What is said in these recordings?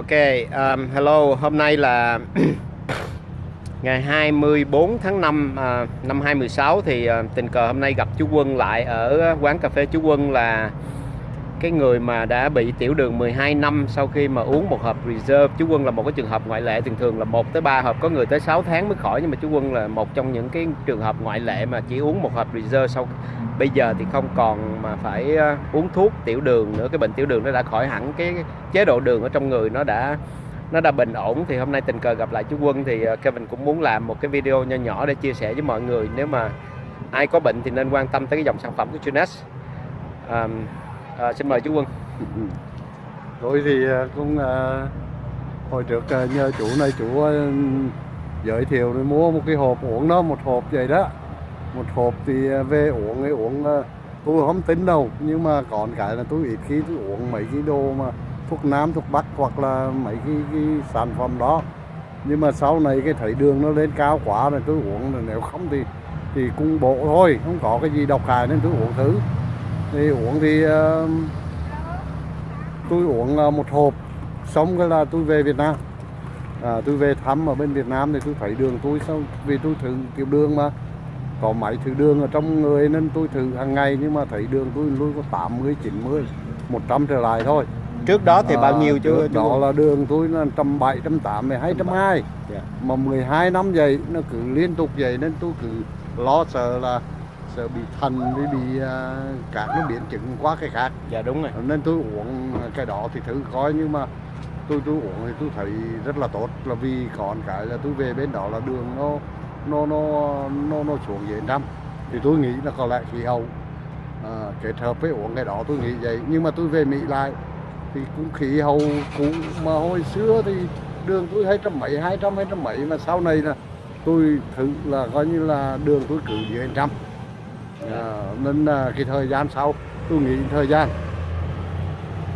Ok, um, hello, hôm nay là ngày 24 tháng 5 uh, năm à, 2016 thì uh, tình cờ hôm nay gặp chú Quân lại ở quán cà phê chú Quân là cái người mà đã bị tiểu đường 12 năm sau khi mà uống một hộp reserve chú Quân là một cái trường hợp ngoại lệ thường thường là một tới ba hộp có người tới 6 tháng mới khỏi nhưng mà chú Quân là một trong những cái trường hợp ngoại lệ mà chỉ uống một hộp reserve sau bây giờ thì không còn mà phải ờ, uống thuốc tiểu đường nữa cái bệnh tiểu đường nó đã khỏi hẳn cái chế độ đường ở trong người nó đã nó đã bình ổn. Thì hôm nay tình cờ gặp lại chú Quân thì ờ, Kevin cũng muốn làm một cái video nho nhỏ để chia sẻ với mọi người nếu mà ai có bệnh thì nên quan tâm tới cái dòng sản phẩm của Junas um, à, xin mời chú Quân. Ừ. Tôi thì à, cũng à, hồi trước à, nhờ chủ này chủ à, giới thiệu rồi mua một cái hộp uống đó một hộp vậy đó. Một hộp thì à, về uống ấy uống à, tôi không tính đâu nhưng mà còn cái là tôi ít khi tôi uống mấy cái đồ mà thuốc nam thuốc bắc hoặc là mấy cái, cái sản phẩm đó. Nhưng mà sau này cái thấy đường nó lên cao quá rồi tôi uống rồi nếu không thì thì cung bộ thôi không có cái gì độc hại nên tôi uống thử thì uống thì à, tôi uống à, một hộp. Xong cái là tôi về Việt Nam. À, tôi về thăm ở bên Việt Nam thì tôi thấy đường tôi xong vì tôi thử tiểu đường mà có máy thử đường ở trong người nên tôi thử hàng ngày nhưng mà thấy đường tôi luôn có 80, 90, 100 trở lại thôi. Trước đó thì bao À, nhiêu chú, trước chú? đó là đường tôi là 170, 180, 220 Dạ. mà 12 năm vậy nó cứ liên tục vậy nên tôi cứ lo sợ là sợ bị thần với bị à, các nó biến chứng quá cái khác. Dạ đúng rồi. Nên tôi uống cái đó thì thử coi nhưng mà tôi tôi uống thì tôi thấy rất là tốt. Là vì còn cái là tôi về bên đó là đường nó nó nó nó nó xuống dưới năm. Thì tôi nghĩ là có lẽ khí hậu à, kết hợp với uống cái đó tôi nghĩ vậy. Nhưng mà tôi về Mỹ lại thì cũng khí hậu cũ. Mà hồi xưa thì đường tôi hai trăm mấy hai trăm hai trăm mấy. Mà sau này là tôi thử là coi như là đường tôi cứ dưới trăm à, nên là cái thời gian sau tôi nghĩ thời gian.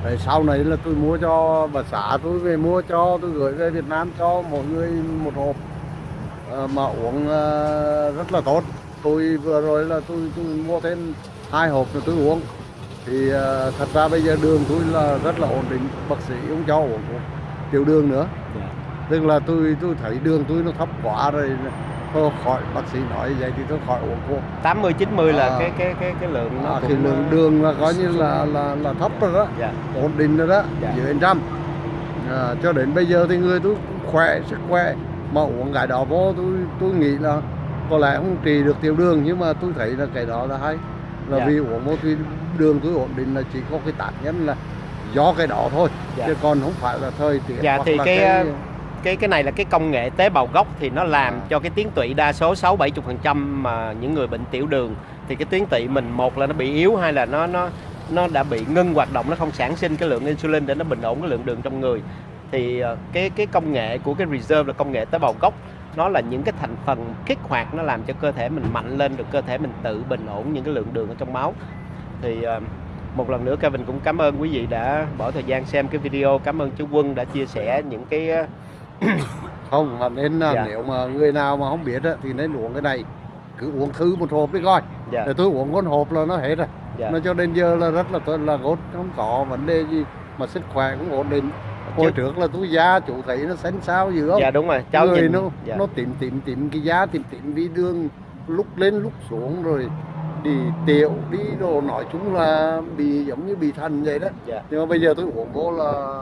Đấy, sau này là tôi mua cho bà xã tôi về mua cho tôi gửi về Việt Nam cho mọi người một hộp. Ờ, mà uống ờ, rất là tốt. Tôi vừa rồi là tôi, tôi mua thêm hai hộp rồi tôi uống. Thì ờ, thật ra bây giờ đường tôi là rất là ổn định bác sĩ không cho uống tiểu đường nữa. Dạ. tức là tôi tôi thấy đường tôi nó thấp quá rồi thôi khỏi bác sĩ nói vậy thì tôi khỏi uống thuốc 80 90 là À. cái cái cái cái lượng nó à, cũng thì lượng đường là coi như là là là thấp rồi đó dạ ổn định rồi đó Dạ. dưới trăm à, cho đến bây giờ thì người tôi cũng khỏe sức khỏe mà uống cái đó vô tôi tôi nghĩ là có lẽ không trị được tiểu đường nhưng mà tôi thấy là cái đó là hay là Dạ. vì uống vô thì đường tôi ổn định là chỉ có cái tác nhân là do cái đó thôi Dạ. chứ còn không phải là thời tiết Dạ, hoặc thì là cái, cái cái cái này là cái công nghệ tế bào gốc thì nó làm À. cho cái tuyến tụy đa số 6 70 phần trăm mà những người bệnh tiểu đường. Thì cái tuyến tụy mình một là nó bị yếu, hai là nó nó nó đã bị ngưng hoạt động, nó không sản sinh cái lượng insulin để nó bình ổn cái lượng đường trong người. Thì ờ, cái cái công nghệ của cái reserve là công nghệ tế bào gốc, nó là những cái thành phần kích hoạt nó làm cho cơ thể mình mạnh lên được cơ thể mình tự bình ổn những cái lượng đường ở trong máu. Thì ờ, một lần nữa Kevin cũng cảm ơn quý vị đã bỏ thời gian xem cái video. Cảm ơn chú Quân đã chia sẻ những cái ờ, không mà nên là Dạ. nếu mà người nào mà không biết á, thì nên uống cái này. Cứ uống thử một hộp đi coi. Dạ. Để tôi uống con hộp là nó hết rồi. Dạ. Nó cho đến giờ là rất là tốt là tốt không có vấn đề gì mà sức khỏe cũng ổn định. Hồi Chứ- trước là tôi da chủ thấy nó xanh xao dữ không? Dạ đúng rồi. Cháu người nhìn nó dạ. nó tím tím tím cái da tím tím vì đường lúc lên lúc xuống rồi đi tiểu đi đồ nói chung là bị giống như bị thần vậy đó. Dạ. Nhưng mà bây giờ tôi uống vô là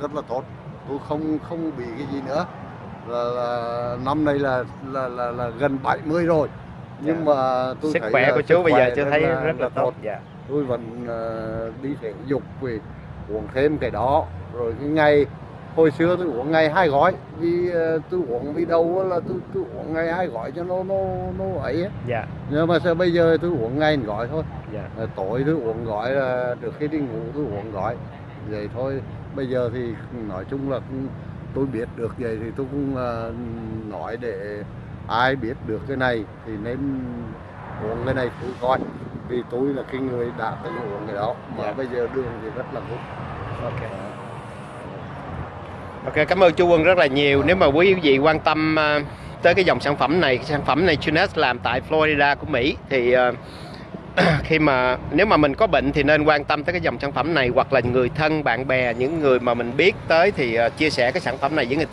rất là tốt tôi không không bị cái gì nữa. Là, là năm nay là là là, là gần 70 rồi. Nhưng Dạ. mà tôi sức thấy khỏe là của chú bây giờ chưa thấy rất là tốt. dạ. Tôi vẫn ờ, đi thể dục vì uống thêm cái đó. Rồi cái ngày hồi xưa tôi uống ngày hai gói. Vì ờ, tôi uống vì đâu là tôi tôi uống ngày hai gói cho nó nó nó ấy á. dạ. Nhưng mà sao bây giờ tôi uống ngày một gói thôi? Dạ. Ờ, tối tôi uống gói là được khi đi ngủ tôi uống gói. Vậy thôi bây giờ thì nói chung là cũng tôi biết được vậy thì tôi cũng ờ, nói để ai biết được cái này thì nên uống cái này thử coi. Vì tôi là cái người đã từng uống cái đó mà Dạ. bây giờ đường thì rất là tốt ok. Ok cảm ơn chú Quân rất là nhiều. Nếu mà quý vị quan tâm à, tới cái dòng sản phẩm này sản phẩm này Junes làm tại Florida của Mỹ thì à, khi mà nếu mà mình có bệnh thì nên quan tâm tới cái dòng sản phẩm này hoặc là người thân, bạn bè, những người mà mình biết tới thì ờ, chia sẻ cái sản phẩm này với người ta.